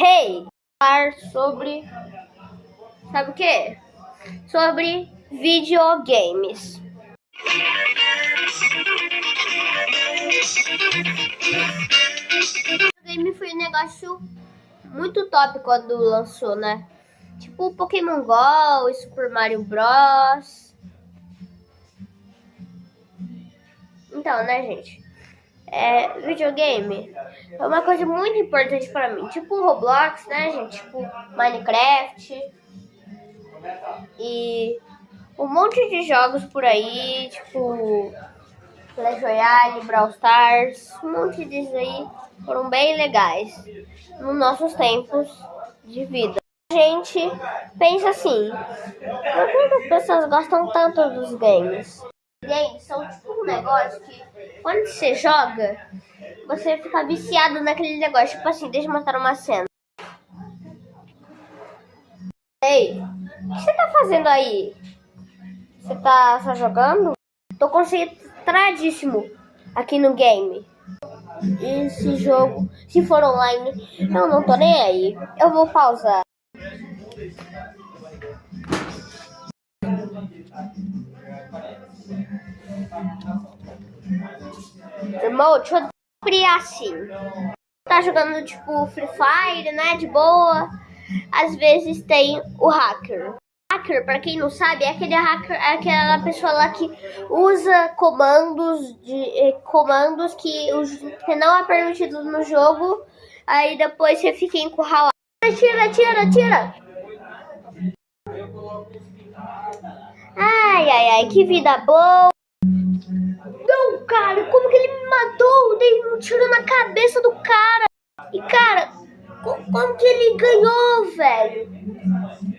Hey! Falar sobre. Sabe o que? Sobre videogames. Videogame foi um negócio muito top quando lançou, né? Tipo Pokémon GO Super Mario Bros. Então, né, gente? É, videogame é uma coisa muito importante para mim. Tipo Roblox, né, gente? Tipo Minecraft. E um monte de jogos por aí, tipo Clash Royale, Brawl Stars, um monte disso aí foram bem legais nos nossos tempos de vida. A gente pensa assim, por que as pessoas gostam tanto dos games? Games são tipo um negócio que quando você joga, você fica viciado naquele negócio. Tipo assim, deixa eu mostrar uma cena. Ei, o que você tá fazendo aí? Você tá só jogando? Tô concentradíssimo aqui no game. Esse jogo, se for online, eu não tô nem aí. Eu vou pausar. Irmão, deixa eu criar assim. Tá jogando tipo Free Fire, né? De boa. Às vezes tem o hacker. Hacker, para quem não sabe, é aquele hacker, é aquela pessoa lá que usa comandos de eh, comandos que, que não é permitido no jogo. Aí depois você fica encurralado. Tira, tira, tira. Ai, ai, ai, que vida boa. Não, cara, como que ele me matou? Dei um tiro na cabeça do cara. E, cara, como, como que ele ganhou, velho?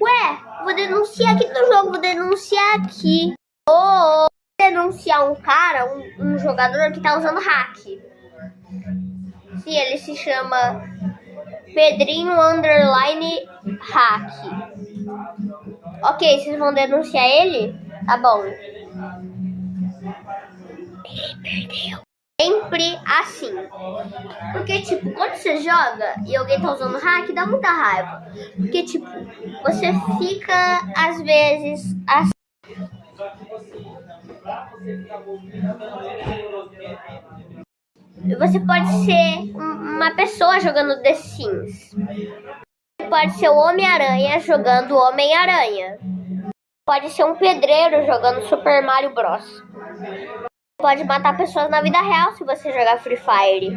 Ué, vou denunciar aqui no jogo, vou denunciar aqui. Oh, denunciar um cara, um, um jogador que tá usando hack. Sim, ele se chama Pedrinho Underline Hack. Ok, vocês vão denunciar ele? Tá bom. Ele perdeu. Sempre assim. Porque, tipo, quando você joga e alguém tá usando hack, dá muita raiva. Porque, tipo, você fica, às vezes, assim. Você pode ser uma pessoa jogando The Sims. Pode ser o Homem-Aranha jogando Homem-Aranha. Pode ser um pedreiro jogando Super Mario Bros. Pode matar pessoas na vida real se você jogar Free Fire.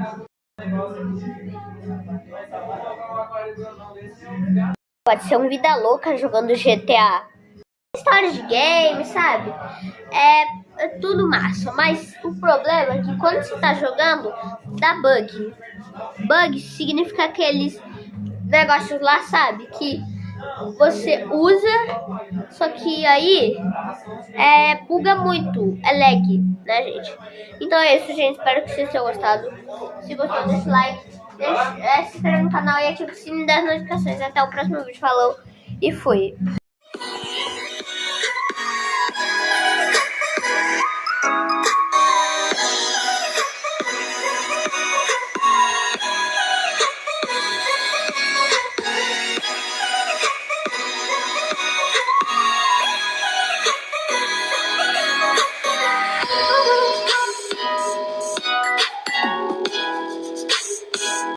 Pode ser um vida louca jogando GTA. História de game, sabe? É, é, tudo massa, mas o problema é que quando você tá jogando, dá bug. Bug significa aqueles negócios lá, sabe? Que você usa, só que aí é, buga muito, é lag, né, gente? Então é isso, gente. Espero que vocês tenham gostado. Se gostou, deixa o like, deixa, é, se inscreve no canal e ativa o sininho das notificações. Até o próximo vídeo. Falou e fui.